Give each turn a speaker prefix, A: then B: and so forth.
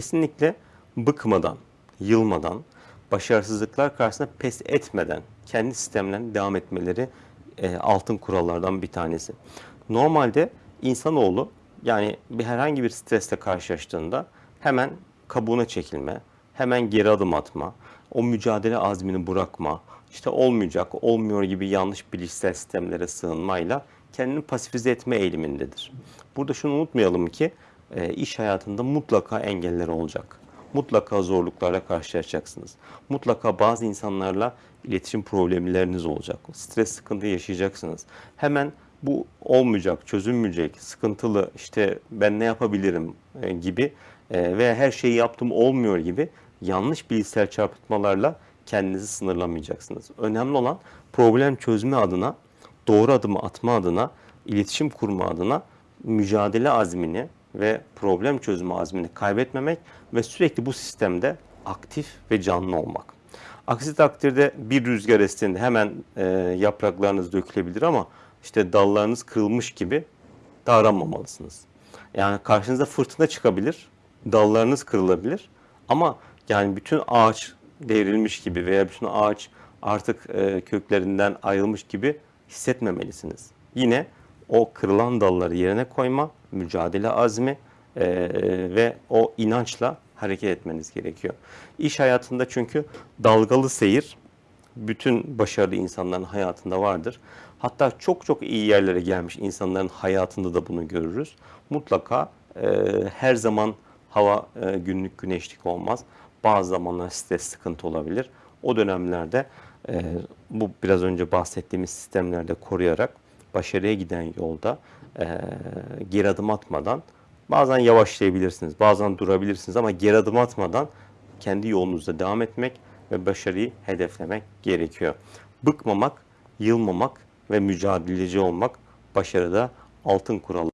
A: Kesinlikle bıkmadan, yılmadan, başarısızlıklar karşısında pes etmeden kendi sistemlerine devam etmeleri e, altın kurallardan bir tanesi. Normalde insanoğlu yani bir herhangi bir stresle karşılaştığında hemen kabuğuna çekilme, hemen geri adım atma, o mücadele azmini bırakma, işte olmayacak, olmuyor gibi yanlış bilişsel sistemlere sığınmayla kendini pasifize etme eğilimindedir. Burada şunu unutmayalım ki e, iş hayatında mutlaka engeller olacak. Mutlaka zorluklarla karşılaşacaksınız. Mutlaka bazı insanlarla iletişim problemleriniz olacak. Stres sıkıntı yaşayacaksınız. Hemen bu olmayacak, çözülmeyecek, sıkıntılı, işte ben ne yapabilirim e, gibi e, veya her şeyi yaptım olmuyor gibi yanlış bilgisayar çarpıtmalarla kendinizi sınırlamayacaksınız. Önemli olan problem çözme adına, doğru adımı atma adına, iletişim kurma adına mücadele azmini ve problem çözme azmini kaybetmemek ve sürekli bu sistemde aktif ve canlı olmak. Aksi takdirde bir rüzgar estiğinde hemen e, yapraklarınız dökülebilir ama işte dallarınız kırılmış gibi davranmamalısınız. Yani karşınıza fırtına çıkabilir, dallarınız kırılabilir ama yani bütün ağaç devrilmiş gibi veya bütün ağaç artık e, köklerinden ayrılmış gibi hissetmemelisiniz. Yine o kırılan dalları yerine koyma, mücadele azmi e, ve o inançla hareket etmeniz gerekiyor. İş hayatında çünkü dalgalı seyir bütün başarılı insanların hayatında vardır. Hatta çok çok iyi yerlere gelmiş insanların hayatında da bunu görürüz. Mutlaka e, her zaman hava e, günlük güneşlik olmaz. Bazı zamanlar stres sıkıntı olabilir. O dönemlerde e, bu biraz önce bahsettiğimiz sistemlerde koruyarak başarıya giden yolda e, geri adım atmadan bazen yavaşlayabilirsiniz, bazen durabilirsiniz ama geri adım atmadan kendi yolunuzda devam etmek ve başarıyı hedeflemek gerekiyor. Bıkmamak, yılmamak ve mücadeleci olmak başarıda altın kural.